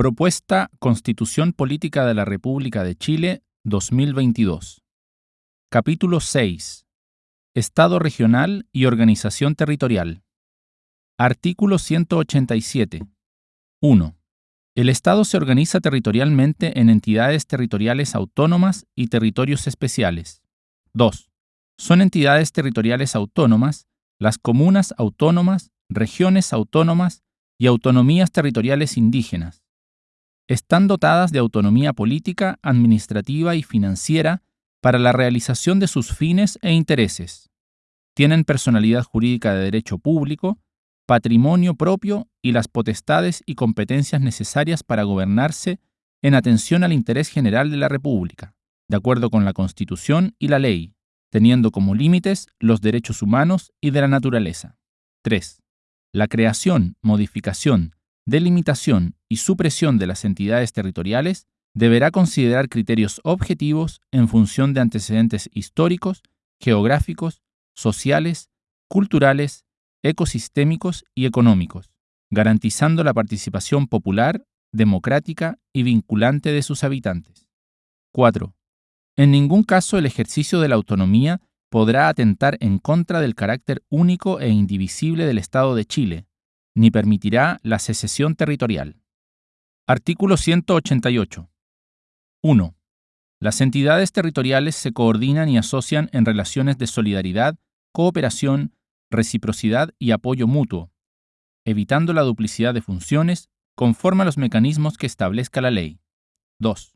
Propuesta Constitución Política de la República de Chile 2022. Capítulo 6. Estado regional y organización territorial. Artículo 187. 1. El Estado se organiza territorialmente en entidades territoriales autónomas y territorios especiales. 2. Son entidades territoriales autónomas las comunas autónomas, regiones autónomas y autonomías territoriales indígenas están dotadas de autonomía política, administrativa y financiera para la realización de sus fines e intereses. Tienen personalidad jurídica de derecho público, patrimonio propio y las potestades y competencias necesarias para gobernarse en atención al interés general de la República, de acuerdo con la Constitución y la ley, teniendo como límites los derechos humanos y de la naturaleza. 3. La creación, modificación, delimitación y supresión de las entidades territoriales deberá considerar criterios objetivos en función de antecedentes históricos, geográficos, sociales, culturales, ecosistémicos y económicos, garantizando la participación popular, democrática y vinculante de sus habitantes. 4. En ningún caso el ejercicio de la autonomía podrá atentar en contra del carácter único e indivisible del Estado de Chile, ni permitirá la secesión territorial. Artículo 188. 1. Las entidades territoriales se coordinan y asocian en relaciones de solidaridad, cooperación, reciprocidad y apoyo mutuo, evitando la duplicidad de funciones conforme a los mecanismos que establezca la ley. 2.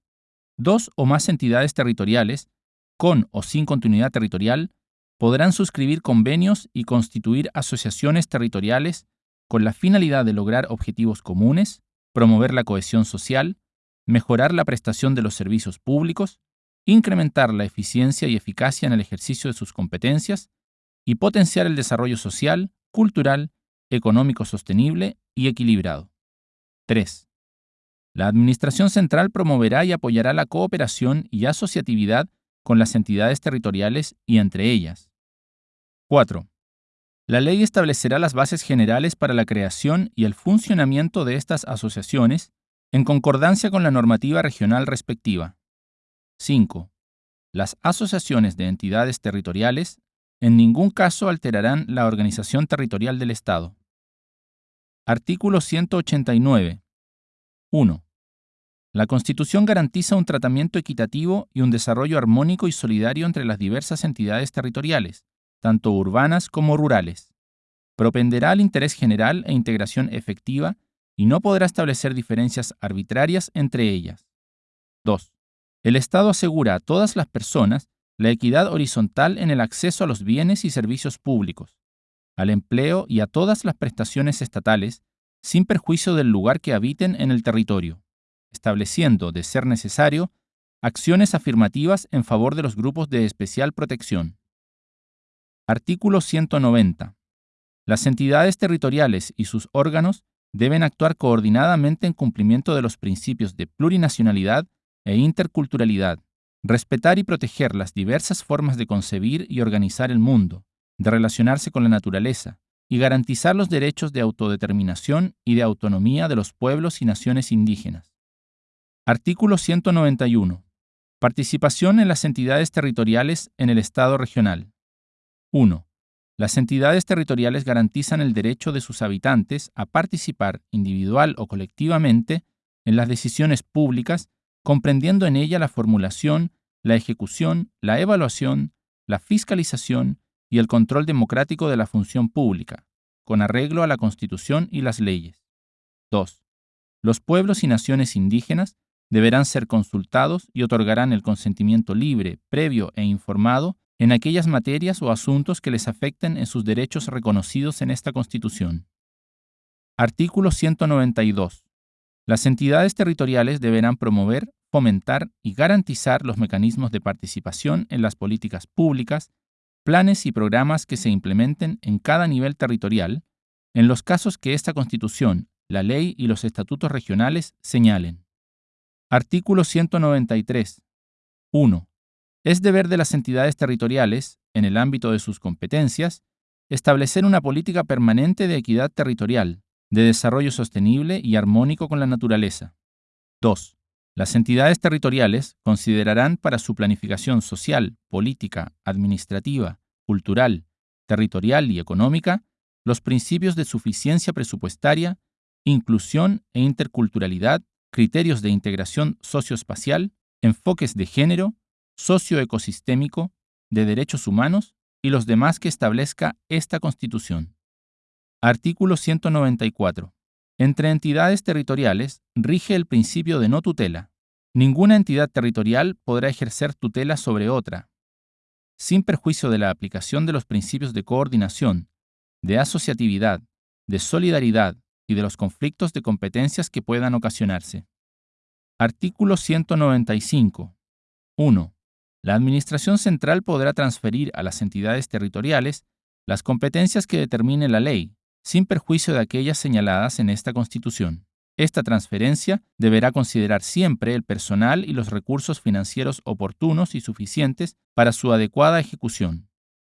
Dos o más entidades territoriales, con o sin continuidad territorial, podrán suscribir convenios y constituir asociaciones territoriales con la finalidad de lograr objetivos comunes, promover la cohesión social, mejorar la prestación de los servicios públicos, incrementar la eficiencia y eficacia en el ejercicio de sus competencias y potenciar el desarrollo social, cultural, económico sostenible y equilibrado. 3. La Administración Central promoverá y apoyará la cooperación y asociatividad con las entidades territoriales y entre ellas. 4. La ley establecerá las bases generales para la creación y el funcionamiento de estas asociaciones en concordancia con la normativa regional respectiva. 5. Las asociaciones de entidades territoriales en ningún caso alterarán la organización territorial del Estado. Artículo 189. 1. La Constitución garantiza un tratamiento equitativo y un desarrollo armónico y solidario entre las diversas entidades territoriales, tanto urbanas como rurales. Propenderá al interés general e integración efectiva y no podrá establecer diferencias arbitrarias entre ellas. 2. El Estado asegura a todas las personas la equidad horizontal en el acceso a los bienes y servicios públicos, al empleo y a todas las prestaciones estatales, sin perjuicio del lugar que habiten en el territorio, estableciendo, de ser necesario, acciones afirmativas en favor de los grupos de especial protección. Artículo 190. Las entidades territoriales y sus órganos deben actuar coordinadamente en cumplimiento de los principios de plurinacionalidad e interculturalidad, respetar y proteger las diversas formas de concebir y organizar el mundo, de relacionarse con la naturaleza, y garantizar los derechos de autodeterminación y de autonomía de los pueblos y naciones indígenas. Artículo 191. Participación en las entidades territoriales en el Estado regional. 1. Las entidades territoriales garantizan el derecho de sus habitantes a participar individual o colectivamente en las decisiones públicas, comprendiendo en ella la formulación, la ejecución, la evaluación, la fiscalización y el control democrático de la función pública, con arreglo a la Constitución y las leyes. 2. Los pueblos y naciones indígenas deberán ser consultados y otorgarán el consentimiento libre, previo e informado en aquellas materias o asuntos que les afecten en sus derechos reconocidos en esta Constitución. Artículo 192. Las entidades territoriales deberán promover, fomentar y garantizar los mecanismos de participación en las políticas públicas, planes y programas que se implementen en cada nivel territorial, en los casos que esta Constitución, la ley y los estatutos regionales señalen. Artículo 193. 1. Es deber de las entidades territoriales, en el ámbito de sus competencias, establecer una política permanente de equidad territorial, de desarrollo sostenible y armónico con la naturaleza, 2. Las entidades territoriales considerarán para su planificación social, política, administrativa, cultural, territorial y económica los principios de suficiencia presupuestaria, inclusión e interculturalidad, criterios de integración socioespacial, enfoques de género, socioecosistémico, de derechos humanos y los demás que establezca esta Constitución. Artículo 194. Entre entidades territoriales rige el principio de no tutela. Ninguna entidad territorial podrá ejercer tutela sobre otra, sin perjuicio de la aplicación de los principios de coordinación, de asociatividad, de solidaridad y de los conflictos de competencias que puedan ocasionarse. Artículo 195. 1. La Administración Central podrá transferir a las entidades territoriales las competencias que determine la ley, sin perjuicio de aquellas señaladas en esta Constitución. Esta transferencia deberá considerar siempre el personal y los recursos financieros oportunos y suficientes para su adecuada ejecución.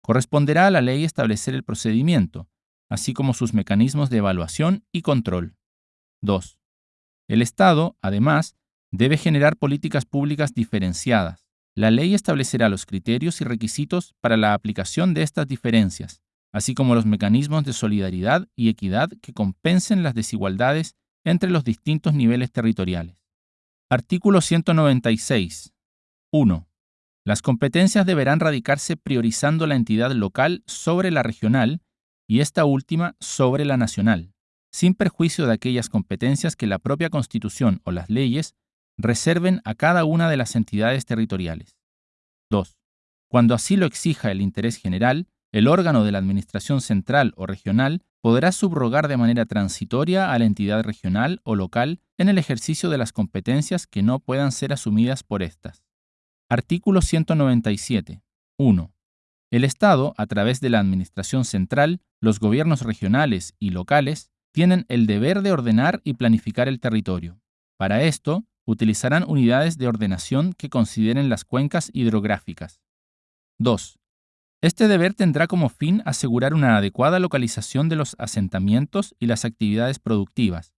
Corresponderá a la ley establecer el procedimiento, así como sus mecanismos de evaluación y control. 2. El Estado, además, debe generar políticas públicas diferenciadas. La ley establecerá los criterios y requisitos para la aplicación de estas diferencias, así como los mecanismos de solidaridad y equidad que compensen las desigualdades entre los distintos niveles territoriales. Artículo 196. 1. Las competencias deberán radicarse priorizando la entidad local sobre la regional y esta última sobre la nacional, sin perjuicio de aquellas competencias que la propia Constitución o las leyes reserven a cada una de las entidades territoriales. 2. Cuando así lo exija el interés general, el órgano de la Administración central o regional podrá subrogar de manera transitoria a la entidad regional o local en el ejercicio de las competencias que no puedan ser asumidas por éstas. Artículo 197. 1. El Estado, a través de la Administración central, los gobiernos regionales y locales, tienen el deber de ordenar y planificar el territorio. Para esto, utilizarán unidades de ordenación que consideren las cuencas hidrográficas. 2. Este deber tendrá como fin asegurar una adecuada localización de los asentamientos y las actividades productivas,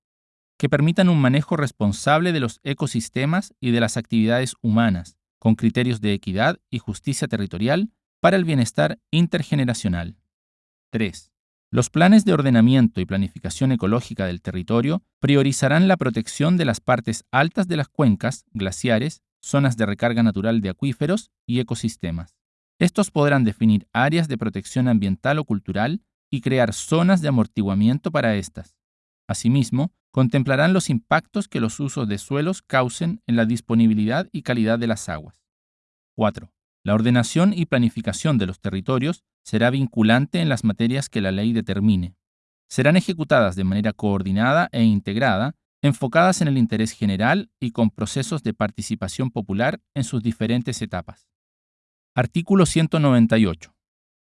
que permitan un manejo responsable de los ecosistemas y de las actividades humanas, con criterios de equidad y justicia territorial para el bienestar intergeneracional. 3. Los planes de ordenamiento y planificación ecológica del territorio priorizarán la protección de las partes altas de las cuencas, glaciares, zonas de recarga natural de acuíferos y ecosistemas. Estos podrán definir áreas de protección ambiental o cultural y crear zonas de amortiguamiento para estas. Asimismo, contemplarán los impactos que los usos de suelos causen en la disponibilidad y calidad de las aguas. 4. La ordenación y planificación de los territorios será vinculante en las materias que la ley determine. Serán ejecutadas de manera coordinada e integrada, enfocadas en el interés general y con procesos de participación popular en sus diferentes etapas. Artículo 198.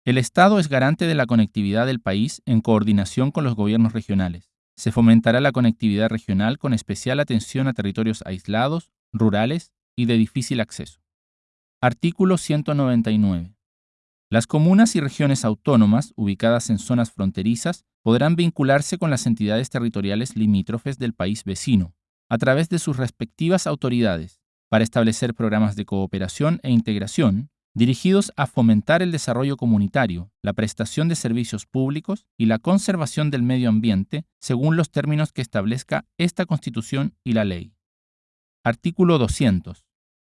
El Estado es garante de la conectividad del país en coordinación con los gobiernos regionales. Se fomentará la conectividad regional con especial atención a territorios aislados, rurales y de difícil acceso. Artículo 199. Las comunas y regiones autónomas ubicadas en zonas fronterizas podrán vincularse con las entidades territoriales limítrofes del país vecino, a través de sus respectivas autoridades, para establecer programas de cooperación e integración dirigidos a fomentar el desarrollo comunitario, la prestación de servicios públicos y la conservación del medio ambiente según los términos que establezca esta Constitución y la ley. Artículo 200.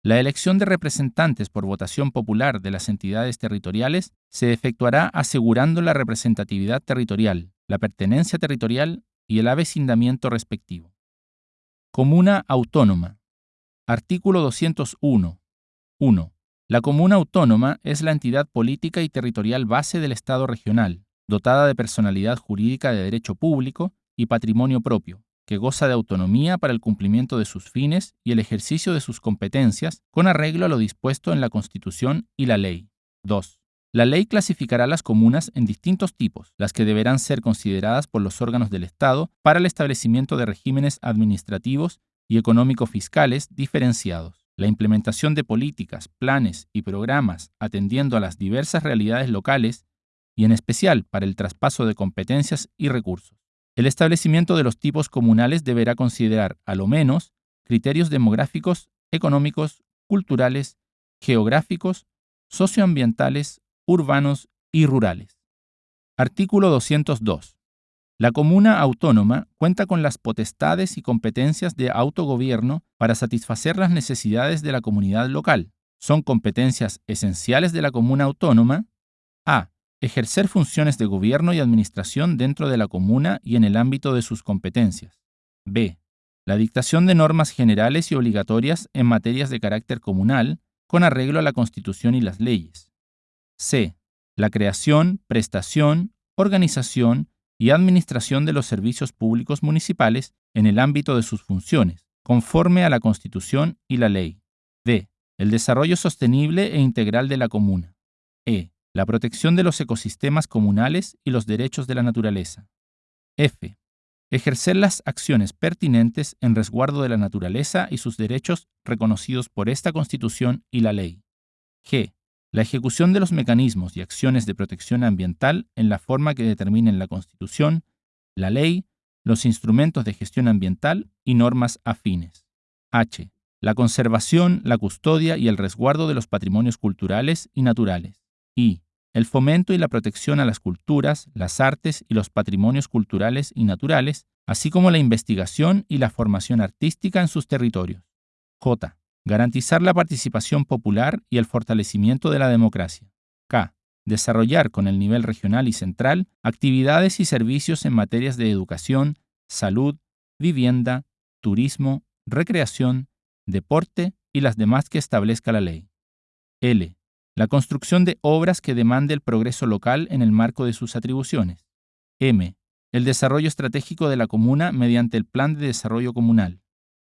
La elección de representantes por votación popular de las entidades territoriales se efectuará asegurando la representatividad territorial, la pertenencia territorial y el avecindamiento respectivo. Comuna autónoma. Artículo 201. 1. La comuna autónoma es la entidad política y territorial base del Estado regional, dotada de personalidad jurídica de derecho público y patrimonio propio, que goza de autonomía para el cumplimiento de sus fines y el ejercicio de sus competencias con arreglo a lo dispuesto en la Constitución y la ley. 2. La ley clasificará las comunas en distintos tipos, las que deberán ser consideradas por los órganos del Estado para el establecimiento de regímenes administrativos y económico-fiscales diferenciados la implementación de políticas, planes y programas atendiendo a las diversas realidades locales y en especial para el traspaso de competencias y recursos. El establecimiento de los tipos comunales deberá considerar, a lo menos, criterios demográficos, económicos, culturales, geográficos, socioambientales, urbanos y rurales. Artículo 202. La comuna autónoma cuenta con las potestades y competencias de autogobierno para satisfacer las necesidades de la comunidad local. Son competencias esenciales de la comuna autónoma a. Ejercer funciones de gobierno y administración dentro de la comuna y en el ámbito de sus competencias. b. La dictación de normas generales y obligatorias en materias de carácter comunal con arreglo a la Constitución y las leyes. c. La creación, prestación, organización y administración de los servicios públicos municipales en el ámbito de sus funciones, conforme a la Constitución y la ley. D. El desarrollo sostenible e integral de la comuna. E. La protección de los ecosistemas comunales y los derechos de la naturaleza. F. Ejercer las acciones pertinentes en resguardo de la naturaleza y sus derechos reconocidos por esta Constitución y la ley. G la ejecución de los mecanismos y acciones de protección ambiental en la forma que determinen la Constitución, la ley, los instrumentos de gestión ambiental y normas afines. H. La conservación, la custodia y el resguardo de los patrimonios culturales y naturales. I. El fomento y la protección a las culturas, las artes y los patrimonios culturales y naturales, así como la investigación y la formación artística en sus territorios. J Garantizar la participación popular y el fortalecimiento de la democracia. K. Desarrollar con el nivel regional y central actividades y servicios en materias de educación, salud, vivienda, turismo, recreación, deporte y las demás que establezca la ley. L. La construcción de obras que demande el progreso local en el marco de sus atribuciones. M. El desarrollo estratégico de la comuna mediante el Plan de Desarrollo Comunal.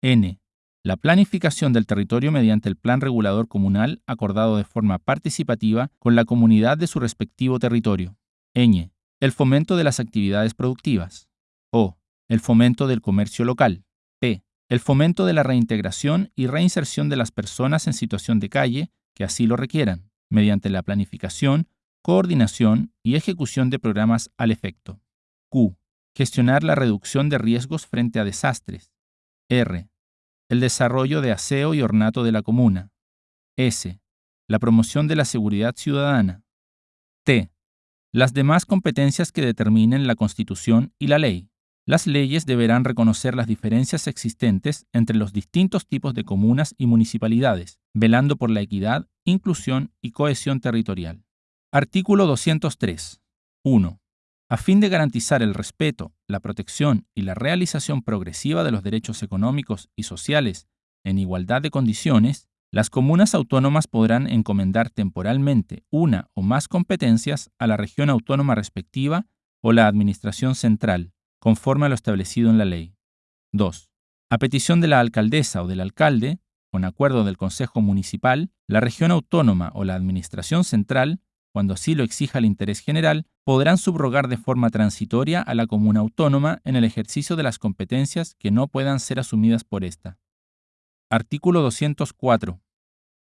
N la planificación del territorio mediante el plan regulador comunal acordado de forma participativa con la comunidad de su respectivo territorio. Ñ. El fomento de las actividades productivas. O. El fomento del comercio local. P. El fomento de la reintegración y reinserción de las personas en situación de calle que así lo requieran, mediante la planificación, coordinación y ejecución de programas al efecto. Q. Gestionar la reducción de riesgos frente a desastres. R el desarrollo de aseo y ornato de la comuna. S. La promoción de la seguridad ciudadana. T. Las demás competencias que determinen la Constitución y la ley. Las leyes deberán reconocer las diferencias existentes entre los distintos tipos de comunas y municipalidades, velando por la equidad, inclusión y cohesión territorial. Artículo 203. 1. A fin de garantizar el respeto, la protección y la realización progresiva de los derechos económicos y sociales en igualdad de condiciones, las comunas autónomas podrán encomendar temporalmente una o más competencias a la región autónoma respectiva o la Administración Central, conforme a lo establecido en la ley. 2. A petición de la alcaldesa o del alcalde, con acuerdo del Consejo Municipal, la región autónoma o la Administración Central cuando así lo exija el interés general, podrán subrogar de forma transitoria a la comuna autónoma en el ejercicio de las competencias que no puedan ser asumidas por ésta. Artículo 204.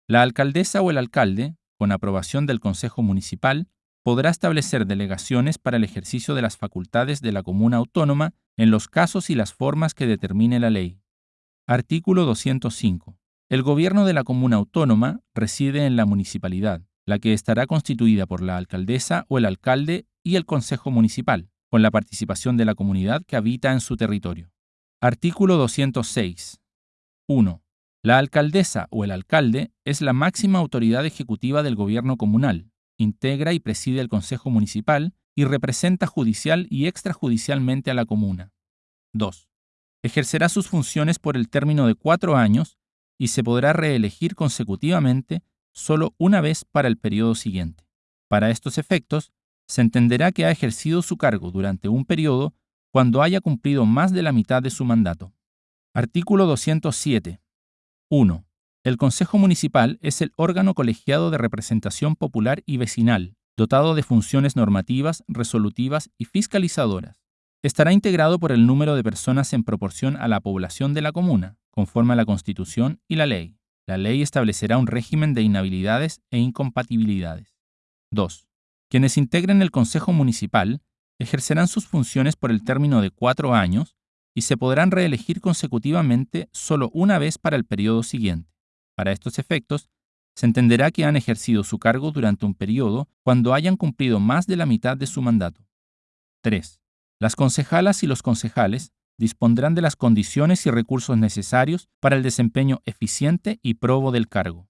La alcaldesa o el alcalde, con aprobación del Consejo Municipal, podrá establecer delegaciones para el ejercicio de las facultades de la comuna autónoma en los casos y las formas que determine la ley. Artículo 205. El gobierno de la comuna autónoma reside en la municipalidad la que estará constituida por la alcaldesa o el alcalde y el consejo municipal, con la participación de la comunidad que habita en su territorio. Artículo 206. 1. La alcaldesa o el alcalde es la máxima autoridad ejecutiva del gobierno comunal, integra y preside el consejo municipal y representa judicial y extrajudicialmente a la comuna. 2. Ejercerá sus funciones por el término de cuatro años y se podrá reelegir consecutivamente solo una vez para el periodo siguiente. Para estos efectos, se entenderá que ha ejercido su cargo durante un periodo cuando haya cumplido más de la mitad de su mandato. Artículo 207. 1. El Consejo Municipal es el órgano colegiado de representación popular y vecinal, dotado de funciones normativas, resolutivas y fiscalizadoras. Estará integrado por el número de personas en proporción a la población de la comuna, conforme a la Constitución y la ley. La ley establecerá un régimen de inhabilidades e incompatibilidades. 2. Quienes integren el Consejo Municipal ejercerán sus funciones por el término de cuatro años y se podrán reelegir consecutivamente solo una vez para el periodo siguiente. Para estos efectos, se entenderá que han ejercido su cargo durante un periodo cuando hayan cumplido más de la mitad de su mandato. 3. Las concejalas y los concejales dispondrán de las condiciones y recursos necesarios para el desempeño eficiente y probo del cargo.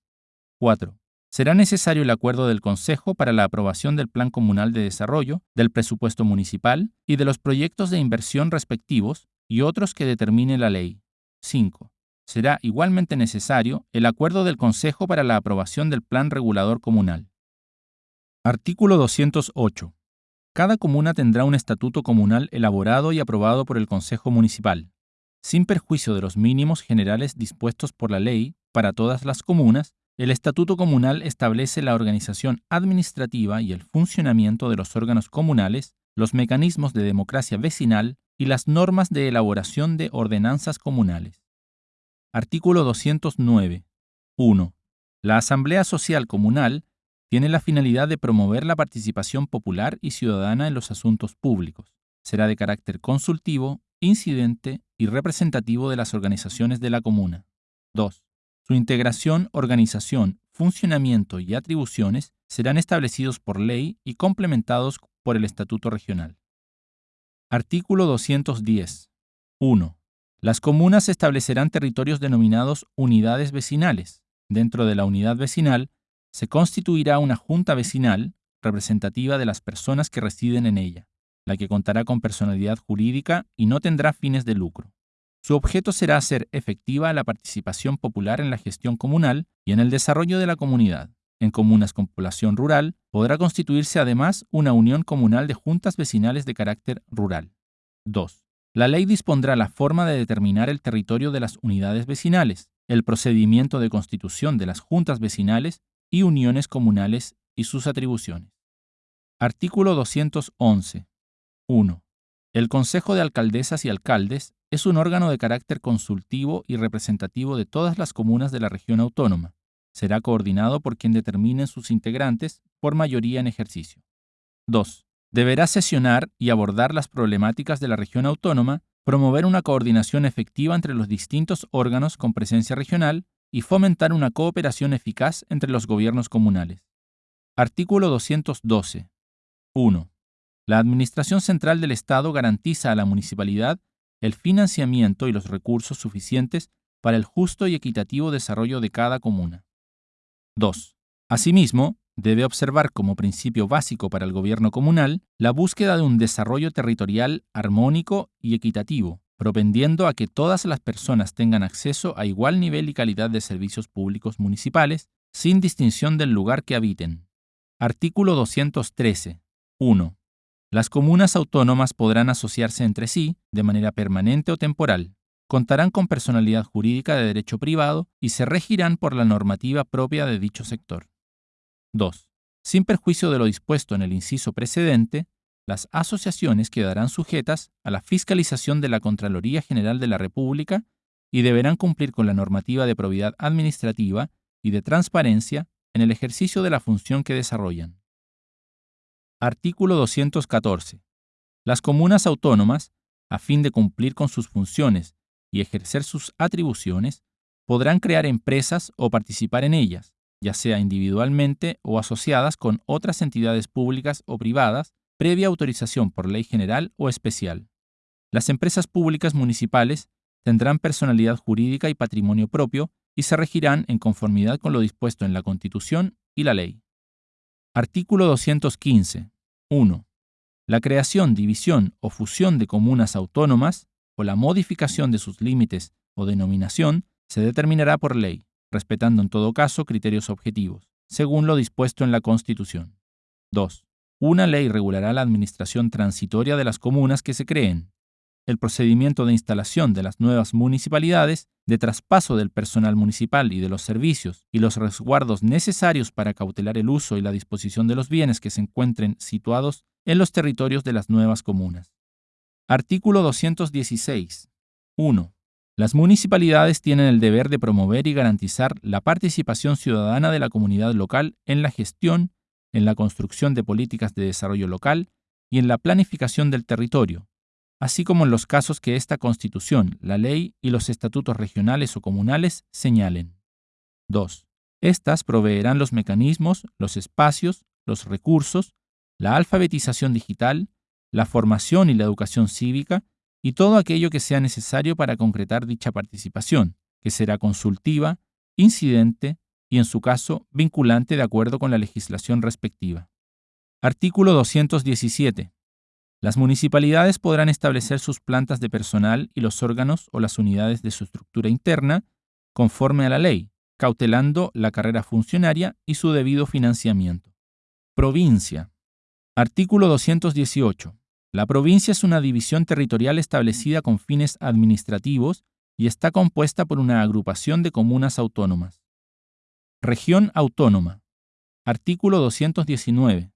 4. Será necesario el acuerdo del Consejo para la aprobación del Plan Comunal de Desarrollo, del presupuesto municipal y de los proyectos de inversión respectivos y otros que determine la ley. 5. Será igualmente necesario el acuerdo del Consejo para la aprobación del Plan Regulador Comunal. Artículo 208. Cada comuna tendrá un estatuto comunal elaborado y aprobado por el Consejo Municipal, sin perjuicio de los mínimos generales dispuestos por la ley para todas las comunas. El Estatuto Comunal establece la organización administrativa y el funcionamiento de los órganos comunales, los mecanismos de democracia vecinal y las normas de elaboración de ordenanzas comunales. Artículo 209. 1. La Asamblea Social Comunal tiene la finalidad de promover la participación popular y ciudadana en los asuntos públicos. Será de carácter consultivo, incidente y representativo de las organizaciones de la comuna. 2. Su integración, organización, funcionamiento y atribuciones serán establecidos por ley y complementados por el Estatuto Regional. Artículo 210. 1. Las comunas establecerán territorios denominados unidades vecinales. Dentro de la unidad vecinal se constituirá una junta vecinal representativa de las personas que residen en ella, la que contará con personalidad jurídica y no tendrá fines de lucro. Su objeto será hacer efectiva la participación popular en la gestión comunal y en el desarrollo de la comunidad. En comunas con población rural podrá constituirse además una unión comunal de juntas vecinales de carácter rural. 2. La ley dispondrá la forma de determinar el territorio de las unidades vecinales, el procedimiento de constitución de las juntas vecinales y uniones comunales y sus atribuciones. Artículo 211. 1. El Consejo de Alcaldesas y Alcaldes es un órgano de carácter consultivo y representativo de todas las comunas de la región autónoma. Será coordinado por quien determine sus integrantes por mayoría en ejercicio. 2. Deberá sesionar y abordar las problemáticas de la región autónoma, promover una coordinación efectiva entre los distintos órganos con presencia regional y fomentar una cooperación eficaz entre los gobiernos comunales. Artículo 212. 1. La Administración Central del Estado garantiza a la municipalidad el financiamiento y los recursos suficientes para el justo y equitativo desarrollo de cada comuna. 2. Asimismo, debe observar como principio básico para el gobierno comunal la búsqueda de un desarrollo territorial armónico y equitativo, propendiendo a que todas las personas tengan acceso a igual nivel y calidad de servicios públicos municipales, sin distinción del lugar que habiten. Artículo 213. 1. Las comunas autónomas podrán asociarse entre sí de manera permanente o temporal, contarán con personalidad jurídica de derecho privado y se regirán por la normativa propia de dicho sector. 2. Sin perjuicio de lo dispuesto en el inciso precedente, las asociaciones quedarán sujetas a la fiscalización de la Contraloría General de la República y deberán cumplir con la normativa de probidad administrativa y de transparencia en el ejercicio de la función que desarrollan. Artículo 214. Las comunas autónomas, a fin de cumplir con sus funciones y ejercer sus atribuciones, podrán crear empresas o participar en ellas, ya sea individualmente o asociadas con otras entidades públicas o privadas, previa autorización por ley general o especial. Las empresas públicas municipales tendrán personalidad jurídica y patrimonio propio y se regirán en conformidad con lo dispuesto en la Constitución y la ley. Artículo 215. 1. La creación, división o fusión de comunas autónomas o la modificación de sus límites o denominación se determinará por ley, respetando en todo caso criterios objetivos, según lo dispuesto en la Constitución. 2. Una ley regulará la administración transitoria de las comunas que se creen, el procedimiento de instalación de las nuevas municipalidades, de traspaso del personal municipal y de los servicios y los resguardos necesarios para cautelar el uso y la disposición de los bienes que se encuentren situados en los territorios de las nuevas comunas. Artículo 216. 1. Las municipalidades tienen el deber de promover y garantizar la participación ciudadana de la comunidad local en la gestión, en la construcción de políticas de desarrollo local y en la planificación del territorio, así como en los casos que esta Constitución, la ley y los estatutos regionales o comunales señalen. 2. Estas proveerán los mecanismos, los espacios, los recursos, la alfabetización digital, la formación y la educación cívica y todo aquello que sea necesario para concretar dicha participación, que será consultiva, incidente y, en su caso, vinculante de acuerdo con la legislación respectiva. Artículo 217. Las municipalidades podrán establecer sus plantas de personal y los órganos o las unidades de su estructura interna conforme a la ley, cautelando la carrera funcionaria y su debido financiamiento. Provincia. Artículo 218. La provincia es una división territorial establecida con fines administrativos y está compuesta por una agrupación de comunas autónomas. Región autónoma. Artículo 219.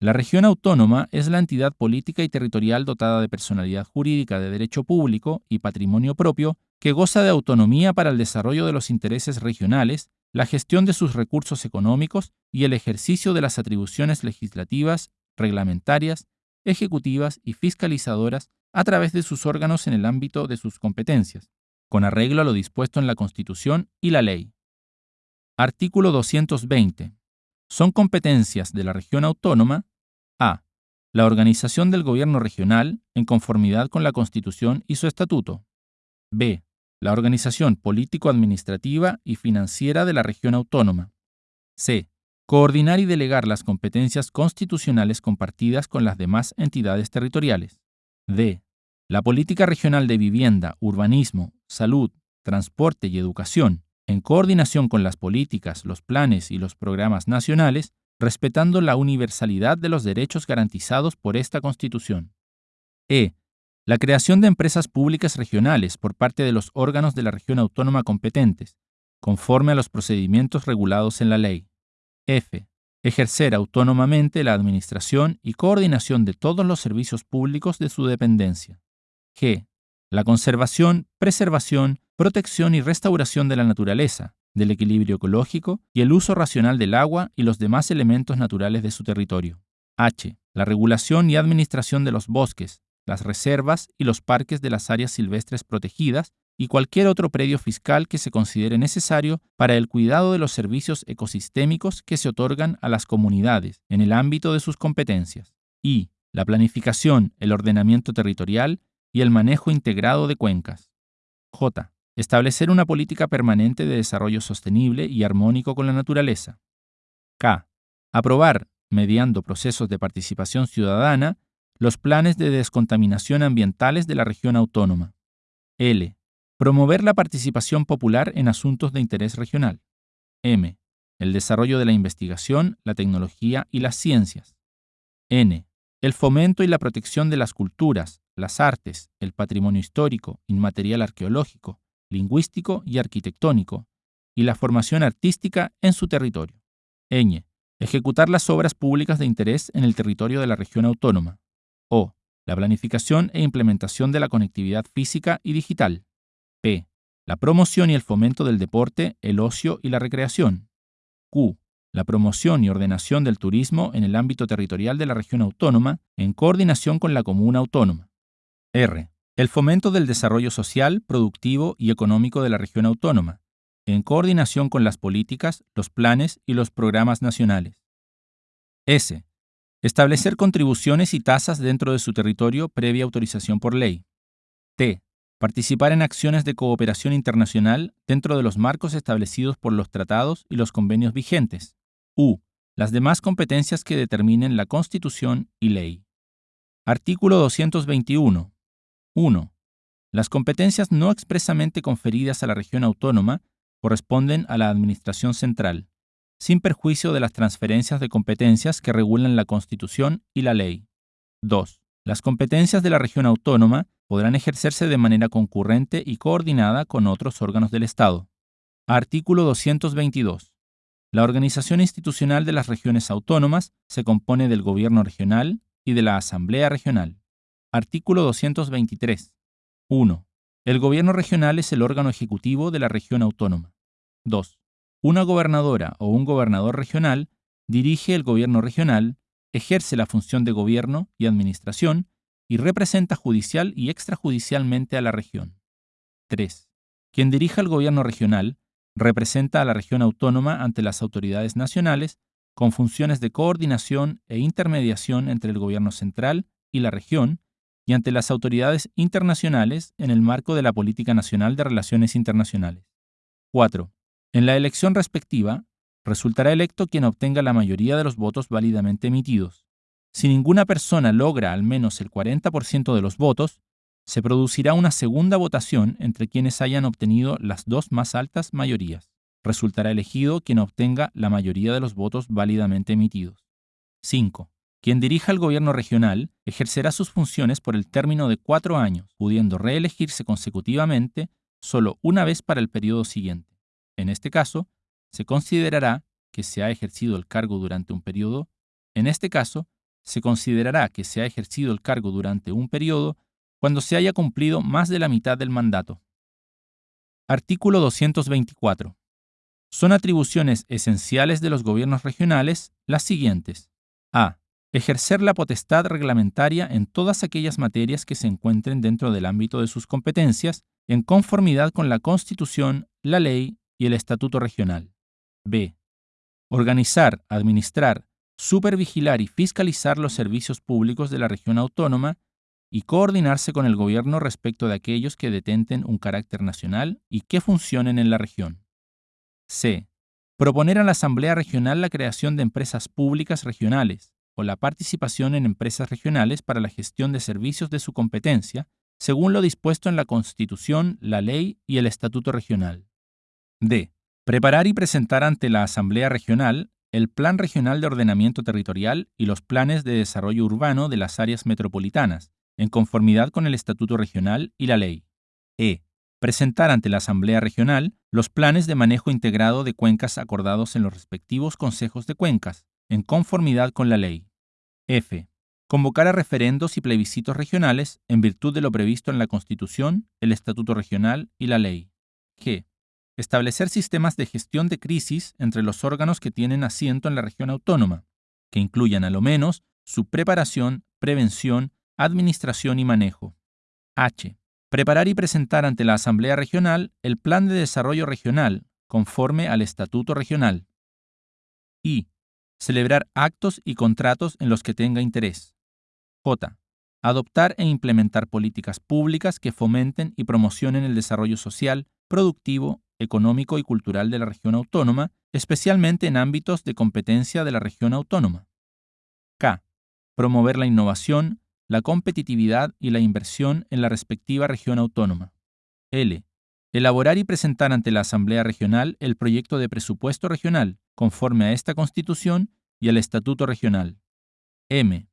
La región autónoma es la entidad política y territorial dotada de personalidad jurídica de derecho público y patrimonio propio que goza de autonomía para el desarrollo de los intereses regionales, la gestión de sus recursos económicos y el ejercicio de las atribuciones legislativas, reglamentarias, ejecutivas y fiscalizadoras a través de sus órganos en el ámbito de sus competencias, con arreglo a lo dispuesto en la Constitución y la ley. Artículo 220. Son competencias de la región autónoma a. La organización del gobierno regional en conformidad con la Constitución y su estatuto. b. La organización político-administrativa y financiera de la región autónoma. c. Coordinar y delegar las competencias constitucionales compartidas con las demás entidades territoriales. d. La política regional de vivienda, urbanismo, salud, transporte y educación, en coordinación con las políticas, los planes y los programas nacionales, respetando la universalidad de los derechos garantizados por esta Constitución. E. La creación de empresas públicas regionales por parte de los órganos de la región autónoma competentes, conforme a los procedimientos regulados en la ley. F. Ejercer autónomamente la administración y coordinación de todos los servicios públicos de su dependencia. G. La conservación, preservación, protección y restauración de la naturaleza, del equilibrio ecológico y el uso racional del agua y los demás elementos naturales de su territorio. H. La regulación y administración de los bosques, las reservas y los parques de las áreas silvestres protegidas y cualquier otro predio fiscal que se considere necesario para el cuidado de los servicios ecosistémicos que se otorgan a las comunidades en el ámbito de sus competencias. Y. La planificación, el ordenamiento territorial y el manejo integrado de cuencas. J. Establecer una política permanente de desarrollo sostenible y armónico con la naturaleza. K. Aprobar, mediando procesos de participación ciudadana, los planes de descontaminación ambientales de la región autónoma. L. Promover la participación popular en asuntos de interés regional. M. El desarrollo de la investigación, la tecnología y las ciencias. N. El fomento y la protección de las culturas, las artes, el patrimonio histórico, inmaterial arqueológico, lingüístico y arquitectónico, y la formación artística en su territorio. Ñ. Ejecutar las obras públicas de interés en el territorio de la región autónoma. O. La planificación e implementación de la conectividad física y digital. P. La promoción y el fomento del deporte, el ocio y la recreación. Q. La promoción y ordenación del turismo en el ámbito territorial de la región autónoma en coordinación con la comuna autónoma. R. El fomento del desarrollo social, productivo y económico de la región autónoma, en coordinación con las políticas, los planes y los programas nacionales. S. Establecer contribuciones y tasas dentro de su territorio previa autorización por ley. T. Participar en acciones de cooperación internacional dentro de los marcos establecidos por los tratados y los convenios vigentes. U. Las demás competencias que determinen la Constitución y ley. Artículo 221. 1. Las competencias no expresamente conferidas a la región autónoma corresponden a la Administración Central, sin perjuicio de las transferencias de competencias que regulan la Constitución y la ley. 2. Las competencias de la región autónoma podrán ejercerse de manera concurrente y coordinada con otros órganos del Estado. Artículo 222. La organización institucional de las regiones autónomas se compone del Gobierno regional y de la Asamblea regional. Artículo 223. 1. El gobierno regional es el órgano ejecutivo de la región autónoma. 2. Una gobernadora o un gobernador regional dirige el gobierno regional, ejerce la función de gobierno y administración y representa judicial y extrajudicialmente a la región. 3. Quien dirija el gobierno regional representa a la región autónoma ante las autoridades nacionales con funciones de coordinación e intermediación entre el gobierno central y la región y ante las autoridades internacionales en el marco de la Política Nacional de Relaciones Internacionales. 4. En la elección respectiva, resultará electo quien obtenga la mayoría de los votos válidamente emitidos. Si ninguna persona logra al menos el 40% de los votos, se producirá una segunda votación entre quienes hayan obtenido las dos más altas mayorías. Resultará elegido quien obtenga la mayoría de los votos válidamente emitidos. 5. Quien dirija el gobierno regional ejercerá sus funciones por el término de cuatro años, pudiendo reelegirse consecutivamente solo una vez para el periodo siguiente. En este caso, se considerará que se ha ejercido el cargo durante un periodo. En este caso, se considerará que se ha ejercido el cargo durante un periodo cuando se haya cumplido más de la mitad del mandato. Artículo 224. Son atribuciones esenciales de los gobiernos regionales las siguientes. A ejercer la potestad reglamentaria en todas aquellas materias que se encuentren dentro del ámbito de sus competencias, en conformidad con la Constitución, la ley y el Estatuto Regional. B. Organizar, administrar, supervigilar y fiscalizar los servicios públicos de la región autónoma y coordinarse con el gobierno respecto de aquellos que detenten un carácter nacional y que funcionen en la región. C. Proponer a la Asamblea Regional la creación de empresas públicas regionales, o la participación en empresas regionales para la gestión de servicios de su competencia, según lo dispuesto en la Constitución, la Ley y el Estatuto Regional. D. Preparar y presentar ante la Asamblea Regional el Plan Regional de Ordenamiento Territorial y los planes de desarrollo urbano de las áreas metropolitanas, en conformidad con el Estatuto Regional y la Ley. E. Presentar ante la Asamblea Regional los planes de manejo integrado de cuencas acordados en los respectivos consejos de cuencas, en conformidad con la ley. F. Convocar a referendos y plebiscitos regionales en virtud de lo previsto en la Constitución, el Estatuto Regional y la ley. G. Establecer sistemas de gestión de crisis entre los órganos que tienen asiento en la región autónoma, que incluyan a lo menos su preparación, prevención, administración y manejo. H. Preparar y presentar ante la Asamblea Regional el Plan de Desarrollo Regional, conforme al Estatuto Regional. I celebrar actos y contratos en los que tenga interés. J. Adoptar e implementar políticas públicas que fomenten y promocionen el desarrollo social, productivo, económico y cultural de la región autónoma, especialmente en ámbitos de competencia de la región autónoma. K. Promover la innovación, la competitividad y la inversión en la respectiva región autónoma. L. Elaborar y presentar ante la Asamblea Regional el proyecto de presupuesto regional, conforme a esta Constitución y al Estatuto Regional. M.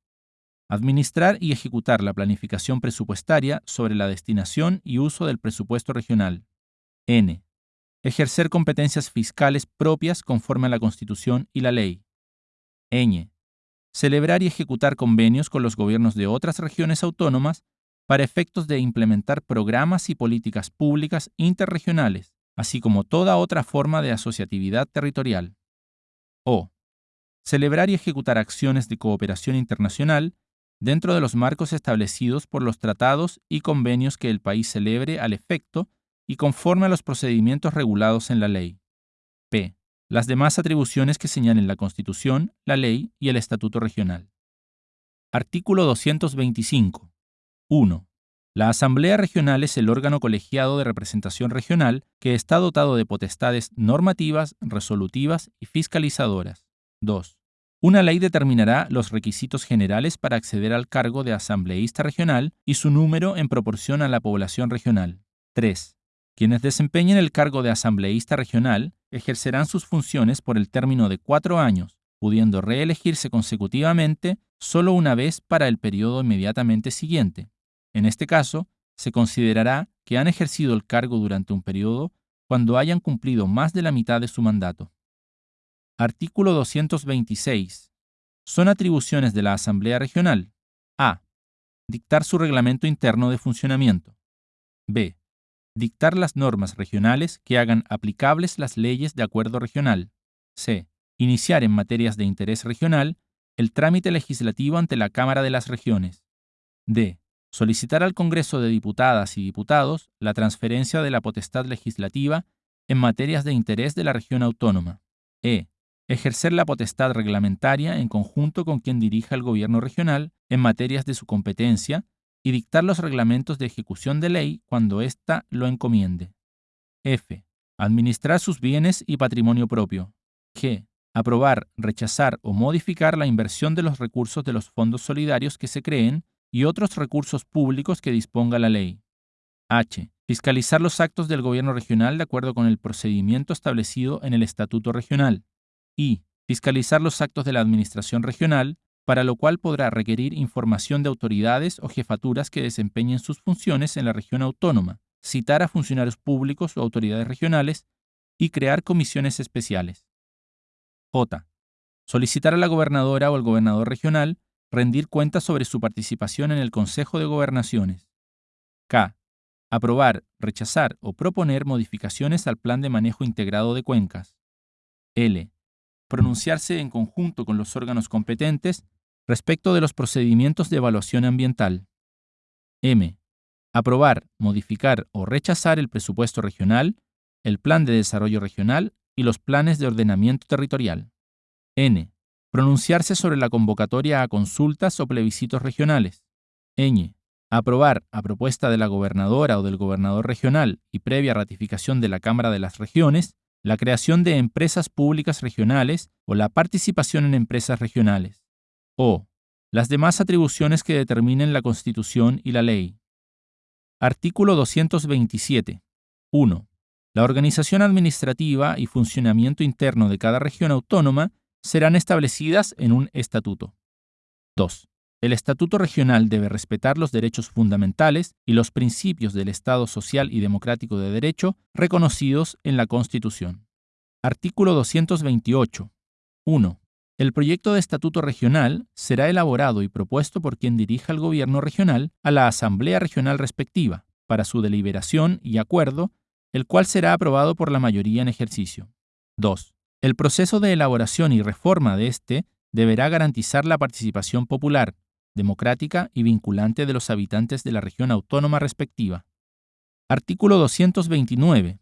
Administrar y ejecutar la planificación presupuestaria sobre la destinación y uso del presupuesto regional. N. Ejercer competencias fiscales propias conforme a la Constitución y la ley. Ñ. Celebrar y ejecutar convenios con los gobiernos de otras regiones autónomas para efectos de implementar programas y políticas públicas interregionales, así como toda otra forma de asociatividad territorial. O. Celebrar y ejecutar acciones de cooperación internacional dentro de los marcos establecidos por los tratados y convenios que el país celebre al efecto y conforme a los procedimientos regulados en la ley. P. Las demás atribuciones que señalen la Constitución, la ley y el Estatuto Regional. Artículo 225. 1. La Asamblea Regional es el órgano colegiado de representación regional que está dotado de potestades normativas, resolutivas y fiscalizadoras. 2. Una ley determinará los requisitos generales para acceder al cargo de asambleísta regional y su número en proporción a la población regional. 3. Quienes desempeñen el cargo de asambleísta regional ejercerán sus funciones por el término de cuatro años, pudiendo reelegirse consecutivamente solo una vez para el periodo inmediatamente siguiente. En este caso, se considerará que han ejercido el cargo durante un periodo cuando hayan cumplido más de la mitad de su mandato. Artículo 226. Son atribuciones de la Asamblea Regional. A. Dictar su reglamento interno de funcionamiento. B. Dictar las normas regionales que hagan aplicables las leyes de acuerdo regional. C. Iniciar en materias de interés regional el trámite legislativo ante la Cámara de las Regiones. D. Solicitar al Congreso de Diputadas y Diputados la transferencia de la potestad legislativa en materias de interés de la región autónoma. E. Ejercer la potestad reglamentaria en conjunto con quien dirija el gobierno regional en materias de su competencia y dictar los reglamentos de ejecución de ley cuando ésta lo encomiende. F. Administrar sus bienes y patrimonio propio. G. Aprobar, rechazar o modificar la inversión de los recursos de los fondos solidarios que se creen y otros recursos públicos que disponga la ley. H. Fiscalizar los actos del gobierno regional de acuerdo con el procedimiento establecido en el Estatuto Regional. I. Fiscalizar los actos de la Administración Regional, para lo cual podrá requerir información de autoridades o jefaturas que desempeñen sus funciones en la región autónoma, citar a funcionarios públicos o autoridades regionales y crear comisiones especiales. J. Solicitar a la gobernadora o al gobernador regional rendir cuentas sobre su participación en el Consejo de Gobernaciones. K. Aprobar, rechazar o proponer modificaciones al Plan de Manejo Integrado de Cuencas. L. Pronunciarse en conjunto con los órganos competentes respecto de los procedimientos de evaluación ambiental. M. Aprobar, modificar o rechazar el presupuesto regional, el plan de desarrollo regional y los planes de ordenamiento territorial. N. Pronunciarse sobre la convocatoria a consultas o plebiscitos regionales. Ñ. Aprobar, a propuesta de la gobernadora o del gobernador regional y previa ratificación de la Cámara de las Regiones, la creación de empresas públicas regionales o la participación en empresas regionales. O. Las demás atribuciones que determinen la Constitución y la ley. Artículo 227. 1. La organización administrativa y funcionamiento interno de cada región autónoma serán establecidas en un estatuto. 2. El estatuto regional debe respetar los derechos fundamentales y los principios del Estado social y democrático de derecho reconocidos en la Constitución. Artículo 228. 1. El proyecto de estatuto regional será elaborado y propuesto por quien dirija el gobierno regional a la Asamblea Regional respectiva, para su deliberación y acuerdo, el cual será aprobado por la mayoría en ejercicio. 2. El proceso de elaboración y reforma de este deberá garantizar la participación popular, democrática y vinculante de los habitantes de la región autónoma respectiva. Artículo 229.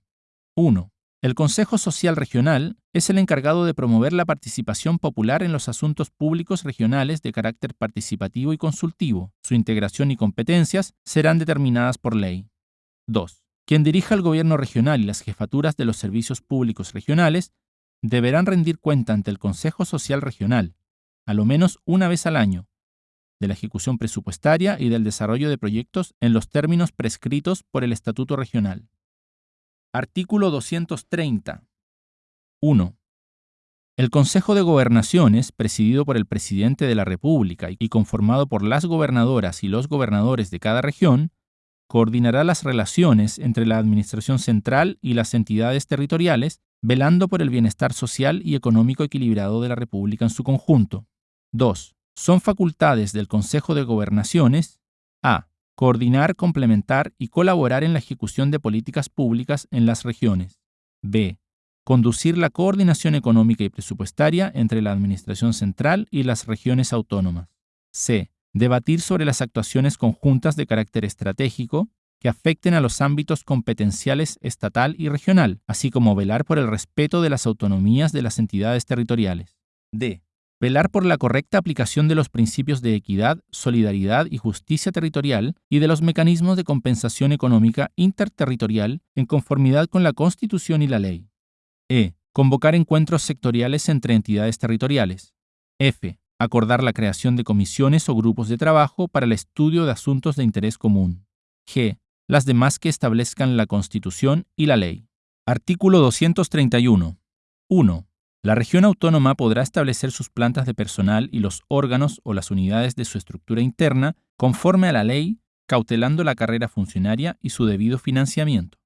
1. El Consejo Social Regional es el encargado de promover la participación popular en los asuntos públicos regionales de carácter participativo y consultivo. Su integración y competencias serán determinadas por ley. 2. Quien dirija el gobierno regional y las jefaturas de los servicios públicos regionales deberán rendir cuenta ante el Consejo Social Regional, a lo menos una vez al año, de la ejecución presupuestaria y del desarrollo de proyectos en los términos prescritos por el Estatuto Regional. Artículo 230. 1. El Consejo de Gobernaciones, presidido por el Presidente de la República y conformado por las gobernadoras y los gobernadores de cada región, coordinará las relaciones entre la Administración Central y las entidades territoriales velando por el bienestar social y económico equilibrado de la República en su conjunto. 2. Son facultades del Consejo de Gobernaciones a. Coordinar, complementar y colaborar en la ejecución de políticas públicas en las regiones. b. Conducir la coordinación económica y presupuestaria entre la Administración Central y las regiones autónomas. c. Debatir sobre las actuaciones conjuntas de carácter estratégico que afecten a los ámbitos competenciales estatal y regional, así como velar por el respeto de las autonomías de las entidades territoriales. D. Velar por la correcta aplicación de los principios de equidad, solidaridad y justicia territorial y de los mecanismos de compensación económica interterritorial en conformidad con la Constitución y la ley. E. Convocar encuentros sectoriales entre entidades territoriales. F. Acordar la creación de comisiones o grupos de trabajo para el estudio de asuntos de interés común. G las demás que establezcan la Constitución y la ley. Artículo 231. 1. La región autónoma podrá establecer sus plantas de personal y los órganos o las unidades de su estructura interna conforme a la ley, cautelando la carrera funcionaria y su debido financiamiento.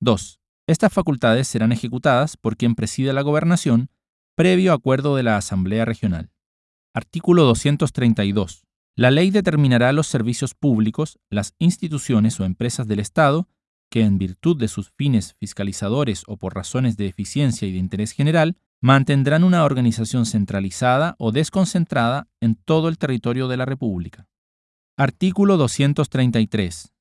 2. Estas facultades serán ejecutadas por quien presida la gobernación, previo acuerdo de la Asamblea Regional. Artículo 232. La ley determinará los servicios públicos, las instituciones o empresas del Estado que, en virtud de sus fines fiscalizadores o por razones de eficiencia y de interés general, mantendrán una organización centralizada o desconcentrada en todo el territorio de la República. Artículo 233.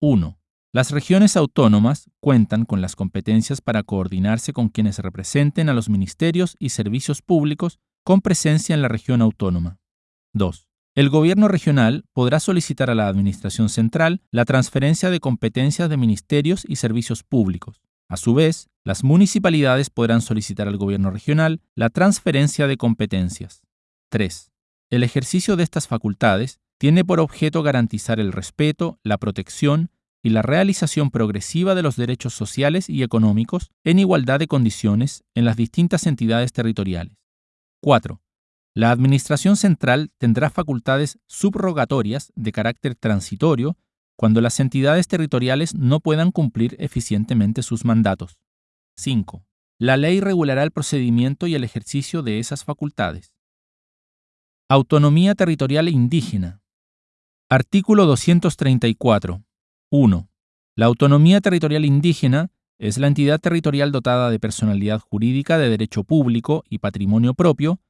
1. Las regiones autónomas cuentan con las competencias para coordinarse con quienes representen a los ministerios y servicios públicos con presencia en la región autónoma. 2. El gobierno regional podrá solicitar a la Administración Central la transferencia de competencias de ministerios y servicios públicos. A su vez, las municipalidades podrán solicitar al gobierno regional la transferencia de competencias. 3. El ejercicio de estas facultades tiene por objeto garantizar el respeto, la protección y la realización progresiva de los derechos sociales y económicos en igualdad de condiciones en las distintas entidades territoriales. 4. La Administración Central tendrá facultades subrogatorias de carácter transitorio cuando las entidades territoriales no puedan cumplir eficientemente sus mandatos. 5. La ley regulará el procedimiento y el ejercicio de esas facultades. Autonomía territorial indígena. Artículo 234. 1. La autonomía territorial indígena es la entidad territorial dotada de personalidad jurídica de derecho público y patrimonio propio,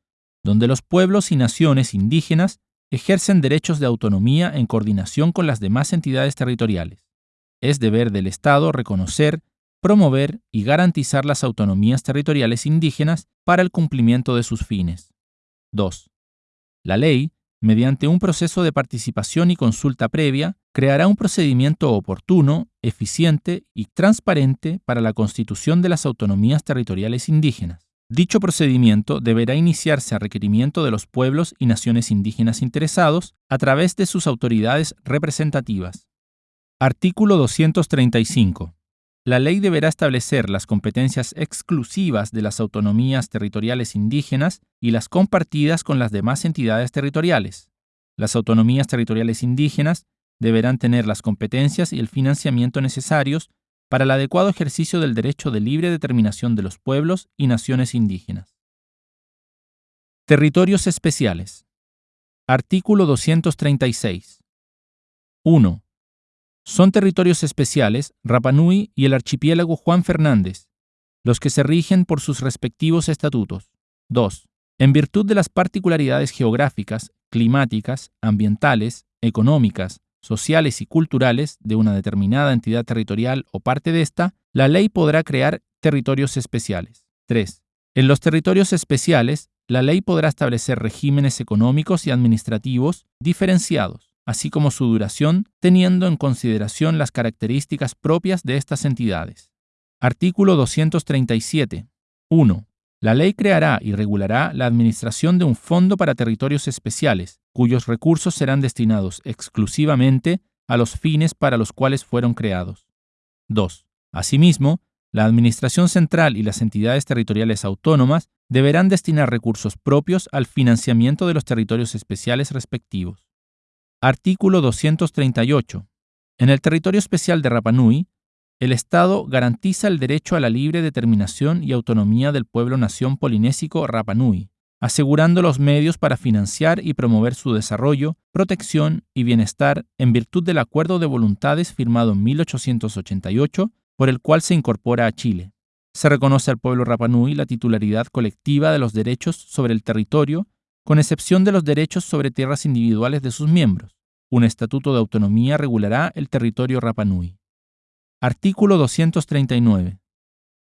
donde los pueblos y naciones indígenas ejercen derechos de autonomía en coordinación con las demás entidades territoriales. Es deber del Estado reconocer, promover y garantizar las autonomías territoriales indígenas para el cumplimiento de sus fines. 2. La ley mediante un proceso de participación y consulta previa, creará un procedimiento oportuno, eficiente y transparente para la constitución de las autonomías territoriales indígenas. Dicho procedimiento deberá iniciarse a requerimiento de los pueblos y naciones indígenas interesados a través de sus autoridades representativas. Artículo 235. La ley deberá establecer las competencias exclusivas de las autonomías territoriales indígenas y las compartidas con las demás entidades territoriales. Las autonomías territoriales indígenas deberán tener las competencias y el financiamiento necesarios para el adecuado ejercicio del derecho de libre determinación de los pueblos y naciones indígenas. Territorios especiales. Artículo 236. 1. Son territorios especiales Rapanui y el archipiélago Juan Fernández, los que se rigen por sus respectivos estatutos. 2. En virtud de las particularidades geográficas, climáticas, ambientales, económicas, sociales y culturales de una determinada entidad territorial o parte de esta, la ley podrá crear territorios especiales. 3. En los territorios especiales, la ley podrá establecer regímenes económicos y administrativos diferenciados así como su duración, teniendo en consideración las características propias de estas entidades. Artículo 237. 1. La ley creará y regulará la administración de un fondo para territorios especiales, cuyos recursos serán destinados exclusivamente a los fines para los cuales fueron creados. 2. Asimismo, la Administración Central y las entidades territoriales autónomas deberán destinar recursos propios al financiamiento de los territorios especiales respectivos. Artículo 238. En el territorio especial de Rapanui, el Estado garantiza el derecho a la libre determinación y autonomía del pueblo-nación polinésico Rapanui, asegurando los medios para financiar y promover su desarrollo, protección y bienestar en virtud del Acuerdo de Voluntades firmado en 1888, por el cual se incorpora a Chile. Se reconoce al pueblo Rapanui la titularidad colectiva de los derechos sobre el territorio con excepción de los derechos sobre tierras individuales de sus miembros. Un estatuto de autonomía regulará el territorio Rapanui. Artículo 239.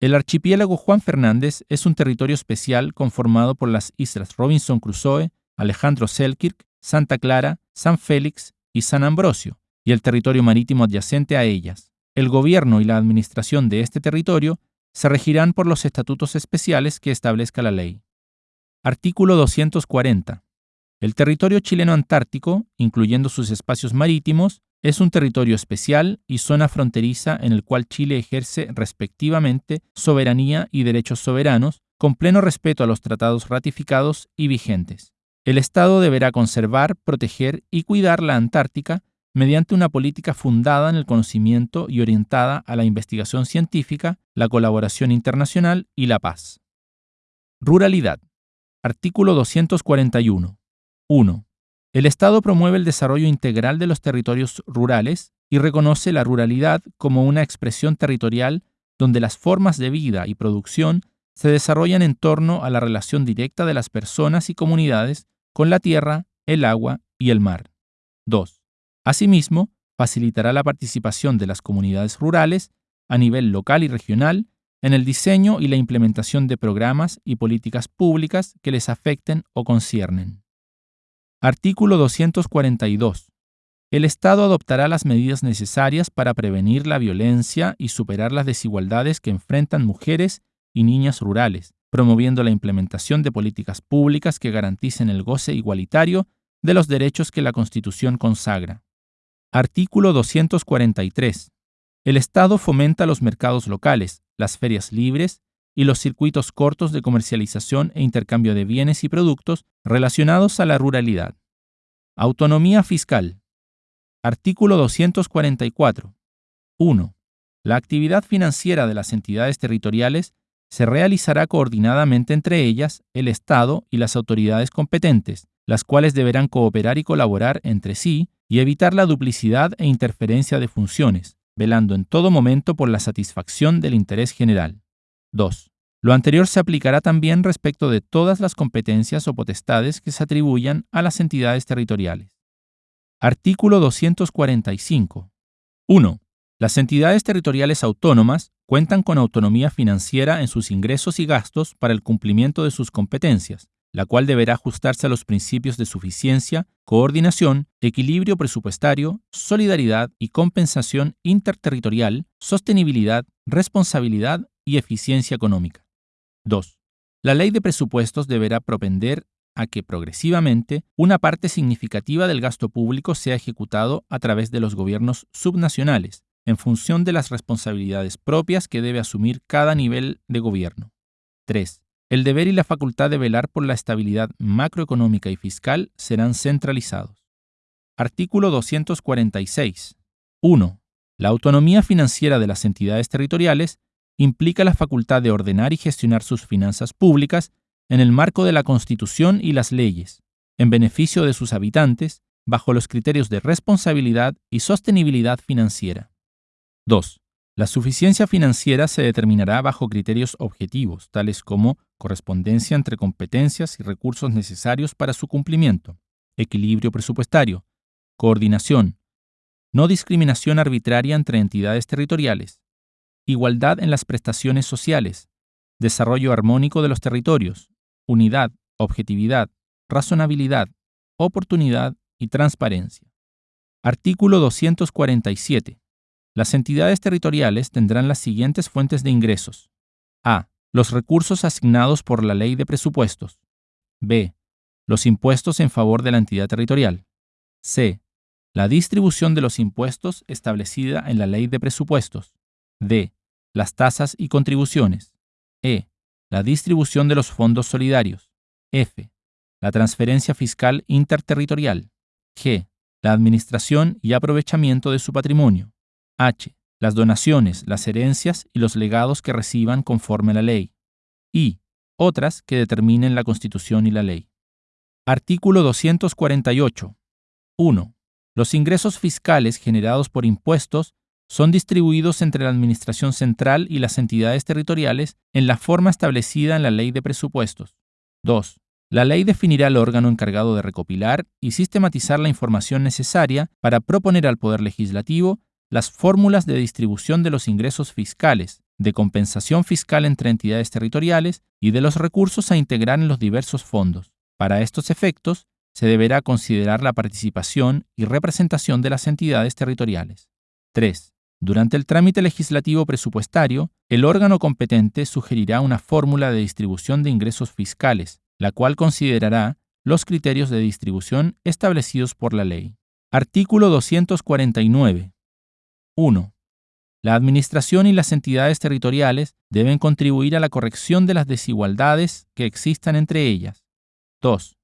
El archipiélago Juan Fernández es un territorio especial conformado por las islas Robinson Crusoe, Alejandro Selkirk, Santa Clara, San Félix y San Ambrosio, y el territorio marítimo adyacente a ellas. El gobierno y la administración de este territorio se regirán por los estatutos especiales que establezca la ley. Artículo 240. El territorio chileno antártico, incluyendo sus espacios marítimos, es un territorio especial y zona fronteriza en el cual Chile ejerce respectivamente soberanía y derechos soberanos, con pleno respeto a los tratados ratificados y vigentes. El Estado deberá conservar, proteger y cuidar la Antártica mediante una política fundada en el conocimiento y orientada a la investigación científica, la colaboración internacional y la paz. Ruralidad. Artículo 241. 1. El Estado promueve el desarrollo integral de los territorios rurales y reconoce la ruralidad como una expresión territorial donde las formas de vida y producción se desarrollan en torno a la relación directa de las personas y comunidades con la tierra, el agua y el mar. 2. Asimismo, facilitará la participación de las comunidades rurales a nivel local y regional en el diseño y la implementación de programas y políticas públicas que les afecten o conciernen. Artículo 242. El Estado adoptará las medidas necesarias para prevenir la violencia y superar las desigualdades que enfrentan mujeres y niñas rurales, promoviendo la implementación de políticas públicas que garanticen el goce igualitario de los derechos que la Constitución consagra. Artículo 243. El Estado fomenta los mercados locales, las ferias libres y los circuitos cortos de comercialización e intercambio de bienes y productos relacionados a la ruralidad. Autonomía fiscal. Artículo 244. 1. La actividad financiera de las entidades territoriales se realizará coordinadamente entre ellas, el Estado y las autoridades competentes, las cuales deberán cooperar y colaborar entre sí y evitar la duplicidad e interferencia de funciones, velando en todo momento por la satisfacción del interés general. 2. Lo anterior se aplicará también respecto de todas las competencias o potestades que se atribuyan a las entidades territoriales. Artículo 245. 1. Las entidades territoriales autónomas cuentan con autonomía financiera en sus ingresos y gastos para el cumplimiento de sus competencias, la cual deberá ajustarse a los principios de suficiencia, coordinación, equilibrio presupuestario, solidaridad y compensación interterritorial, sostenibilidad, responsabilidad y eficiencia económica. 2. La ley de presupuestos deberá propender a que progresivamente una parte significativa del gasto público sea ejecutado a través de los gobiernos subnacionales, en función de las responsabilidades propias que debe asumir cada nivel de gobierno. 3. El deber y la facultad de velar por la estabilidad macroeconómica y fiscal serán centralizados. Artículo 246. 1. La autonomía financiera de las entidades territoriales implica la facultad de ordenar y gestionar sus finanzas públicas en el marco de la Constitución y las leyes, en beneficio de sus habitantes, bajo los criterios de responsabilidad y sostenibilidad financiera. 2. La suficiencia financiera se determinará bajo criterios objetivos, tales como correspondencia entre competencias y recursos necesarios para su cumplimiento, equilibrio presupuestario, coordinación, no discriminación arbitraria entre entidades territoriales, igualdad en las prestaciones sociales, desarrollo armónico de los territorios, unidad, objetividad, razonabilidad, oportunidad y transparencia. Artículo 247. Las entidades territoriales tendrán las siguientes fuentes de ingresos. A. Los recursos asignados por la ley de presupuestos. B. Los impuestos en favor de la entidad territorial. C. La distribución de los impuestos establecida en la ley de presupuestos. D. Las tasas y contribuciones. E. La distribución de los fondos solidarios. F. La transferencia fiscal interterritorial. G. La administración y aprovechamiento de su patrimonio. H. Las donaciones, las herencias y los legados que reciban conforme la ley. Y. Otras que determinen la Constitución y la ley. Artículo 248. 1. Los ingresos fiscales generados por impuestos son distribuidos entre la Administración Central y las entidades territoriales en la forma establecida en la Ley de Presupuestos. 2. La ley definirá el órgano encargado de recopilar y sistematizar la información necesaria para proponer al Poder Legislativo las fórmulas de distribución de los ingresos fiscales, de compensación fiscal entre entidades territoriales y de los recursos a integrar en los diversos fondos. Para estos efectos, se deberá considerar la participación y representación de las entidades territoriales. 3. Durante el trámite legislativo presupuestario, el órgano competente sugerirá una fórmula de distribución de ingresos fiscales, la cual considerará los criterios de distribución establecidos por la ley. Artículo 249. 1. La Administración y las entidades territoriales deben contribuir a la corrección de las desigualdades que existan entre ellas. 2.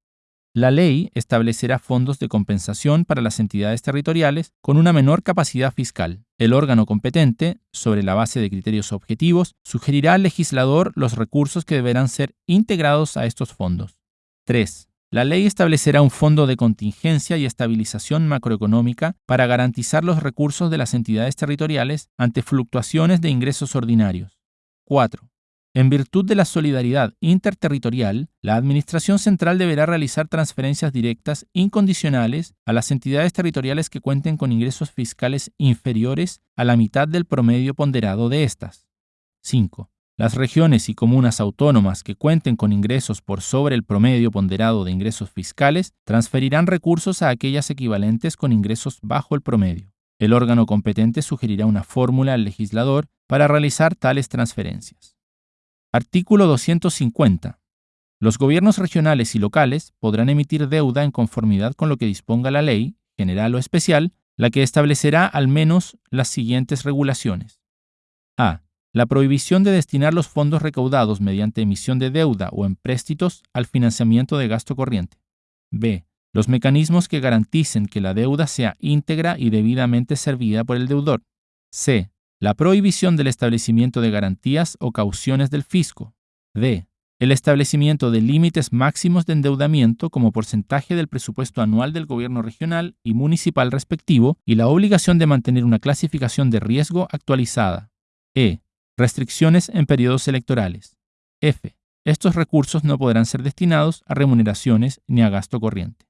La ley establecerá fondos de compensación para las entidades territoriales con una menor capacidad fiscal. El órgano competente, sobre la base de criterios objetivos, sugerirá al legislador los recursos que deberán ser integrados a estos fondos. 3. La ley establecerá un fondo de contingencia y estabilización macroeconómica para garantizar los recursos de las entidades territoriales ante fluctuaciones de ingresos ordinarios. 4. En virtud de la solidaridad interterritorial, la Administración Central deberá realizar transferencias directas incondicionales a las entidades territoriales que cuenten con ingresos fiscales inferiores a la mitad del promedio ponderado de estas. 5. Las regiones y comunas autónomas que cuenten con ingresos por sobre el promedio ponderado de ingresos fiscales transferirán recursos a aquellas equivalentes con ingresos bajo el promedio. El órgano competente sugerirá una fórmula al legislador para realizar tales transferencias. Artículo 250. Los gobiernos regionales y locales podrán emitir deuda en conformidad con lo que disponga la ley, general o especial, la que establecerá al menos las siguientes regulaciones. A. La prohibición de destinar los fondos recaudados mediante emisión de deuda o empréstitos al financiamiento de gasto corriente. B. Los mecanismos que garanticen que la deuda sea íntegra y debidamente servida por el deudor. C la prohibición del establecimiento de garantías o cauciones del fisco. D. El establecimiento de límites máximos de endeudamiento como porcentaje del presupuesto anual del gobierno regional y municipal respectivo y la obligación de mantener una clasificación de riesgo actualizada. E. Restricciones en periodos electorales. F. Estos recursos no podrán ser destinados a remuneraciones ni a gasto corriente.